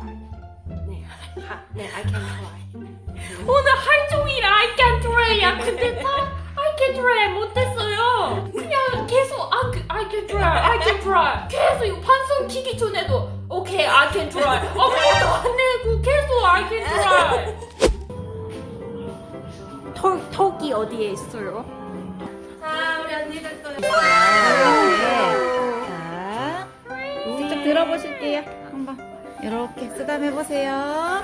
try. 네, 하, 네, I can try. 오늘 하루 종일 I can try야. 근데 다 I can try 못했어요. 그냥 계속 I can, I can try, I can try. 계속 이거 판송 키기 전에도 오케이 I can try. 아무것도 안 내고 계속 I can try. 턱, 턱이 어디에 있어요? 자, 우리 언니 됐어요. 자, 직접 들어보실게요. 한번 이렇게 쓰담 해 보세요.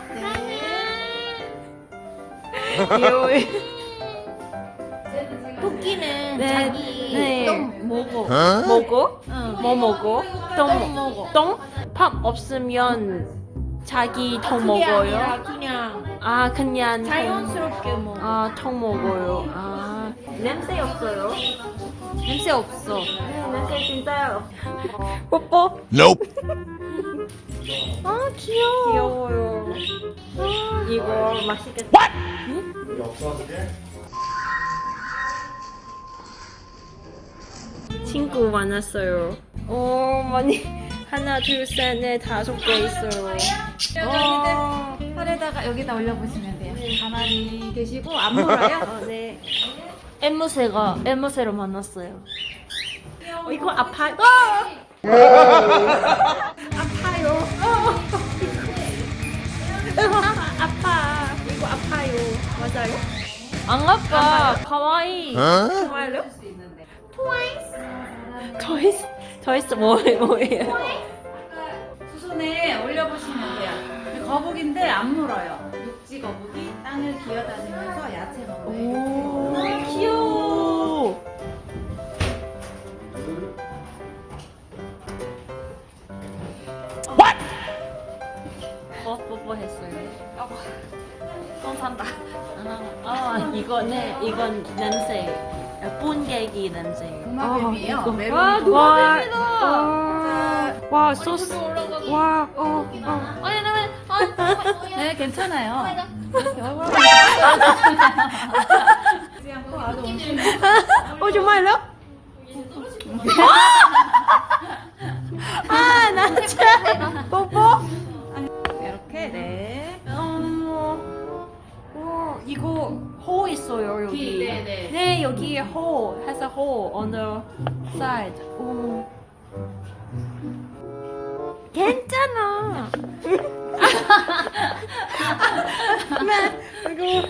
귀여워요. 토끼는 네, 자기 네. 똥 먹어. 먹어? 응. 뭐 먹어? 똥 먹어. 똥? 밥 없으면 자기 똥 그게 먹어요? 아니라 그냥 아 그냥 똥. 자연스럽게 먹어. 아, 턱 먹어요. 아, 냄새 없어요? 냄새 없어. 음, 냄새 진짜요. 뽀뽀. Nope. 아, 귀여워. 귀여워요. 아, 이거 맛있겠다. 친구 많았어요. 오, 많이. 하나, 둘, 셋, 넷, 다섯 개 있어요. 어, 팔에다가 여기다 올려보시면 돼요. 가만히 계시고 안 물어요. 어, 네. 엠무새가 엠무새로 만났어요. 어, 이거 아파요. 어! 안 아파. 가와이. 정말요? 트와이스. 트와이스 뭐 뭐예요? 두 손에 올려보시면 돼요. 거북인데 안 물어요. 육지 거북이 땅을 기어다니면서 야채 먹어요. 아, 아, 이거네, 이건 냄새. 뿜개기 냄새. 도마뱀이에요. 아, 이거. 메론 와, 도마뱀. 와, 와, 소스. 와, 어, 어. 아니, 나 네, 괜찮아요. 어, 정말요? 아, 나 진짜 the side. 오. 괜찮아. 네, 이거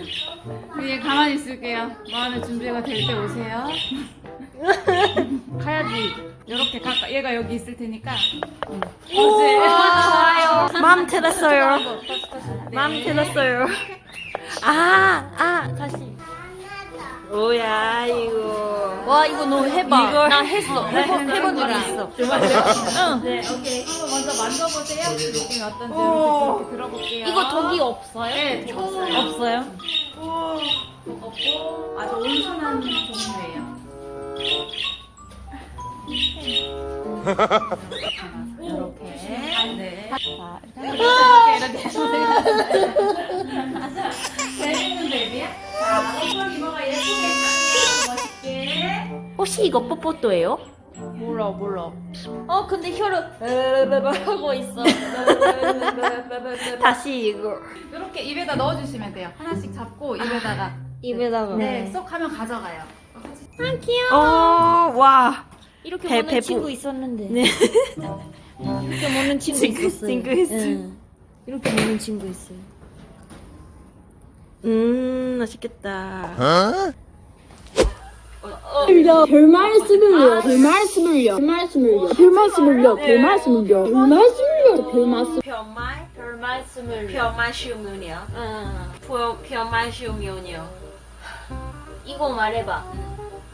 그냥 가만히 있을게요. 마음의 준비가 될 때 오세요. 가야지. 이렇게 가까 얘가 여기 있을 테니까. 오, 어제. 좋아요. 마음 들었어요. 네. 마음 들었어요. 아, 아, 다시. 뭐야 이거. 와 이거 너 해봐. 이거 나 했어. 해본 해본 적이 있어. 응. 네, 오케이. 한번 먼저 만져보세요. 느낌이 어떤지 오. 이렇게 들어볼게요. 이거 독이 없어요? 네, 처음 없어요? 없고 아주 온순한 종류예요. 이렇게 네. 자, 이렇게 이렇게 혹시 이거 뽀뽀또예요? 몰라 몰라. 어 근데 혀를 하고 있어. 다시 이거 이렇게 입에다 넣어주시면 돼요. 하나씩 잡고 입에다가 입에다가. 네, 쏙 하면 가져가요. 아 귀여워. 어, 와. 이렇게 배- 먹는 배부- 친구 있었는데. 네. 이렇게 먹는 친구 친구- 있었어요. 친구 있어요. 응. 이렇게 먹는 친구 있어요. 음 맛있겠다. 별 말씀을요, 별 말씀을요, 별 말씀을요, 별 말씀을요, 별 말씀을요, 별 말씀을요, 별 말씀. 별말 별 말씀을. 별말 쉬우면요. 응. 별 별말 쉬우면요. 이거 말해봐.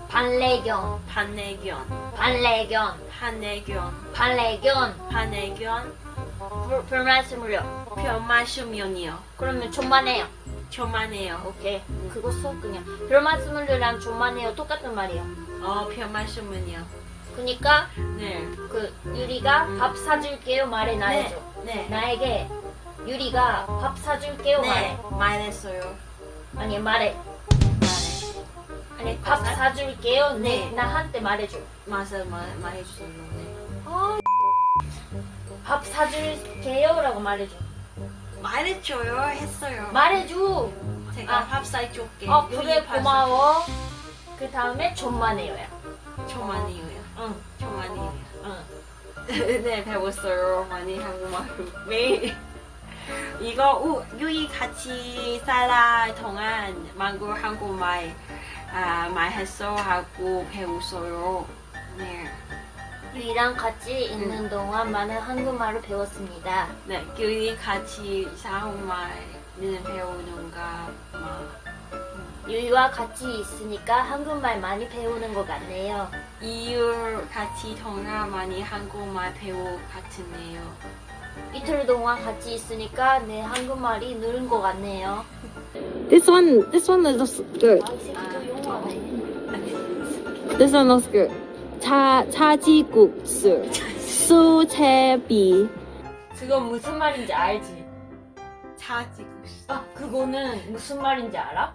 반래견, 반내견, 반래견, 반내견, 반래견. 반내견. 별, 별 말씀을요. 별말 쉬우면요. 그러면 존만해요. 저만해요. 오케이. 그거 써 그냥. 별 말씀을요랑 존만해요 똑같은 말이에요. 어 별말 쉬우면요. 그니까 네. 그 유리가 밥 사줄게요 말해 나 해줘. 네. 나에게 유리가 밥 사줄게요 네. 말해. 말했어요. 아니 말해. 아니 밥 사줄게요. 네. 나한테 말해줘. 맞아 말 말해주세요. 네. 밥 사줄게요라고 말해줘. 말해줘요 했어요. 말해줘. 제가 아. 밥 사줄게. 어 그래 고마워. 그 다음에 좀만해요야. 해요. 응. 저 많이 해요. 응. 네 배웠어요. 많이 한국말 매일. 이거 우, 유이 같이 살아 동안 망고 한국말 아, 말했어 하고 배웠어요. 네. 우리랑 같이 있는 동안 많은 한국말을 배웠습니다. 네, 유이 같이 한국말을 배우는가 막 유이와 같이 있으니까 한국말 많이 배우는 것 같네요. 이유 같이 동안 많이 한국말 배우 같으네요. 이틀 동안 같이 있으니까 내 한국말이 늘은 것 같네요. This one, this one is good. 아. This one looks good. 차, 차지국수. 수채비. 그거 무슨 말인지 알지? 차지국수. 아, 그거는 무슨 말인지 알아?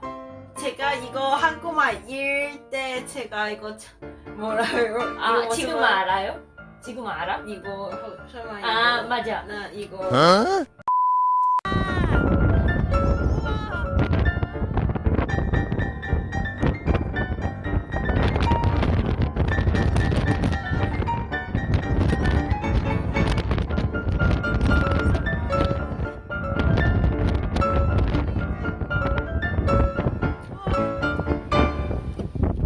제가 이거 한국말 읽을 때 제가 이거 참- 뭐라요? 아, 이거 지금 알아요? 지금 알아? 이거 설마 이거 아, 맞아. 나 이거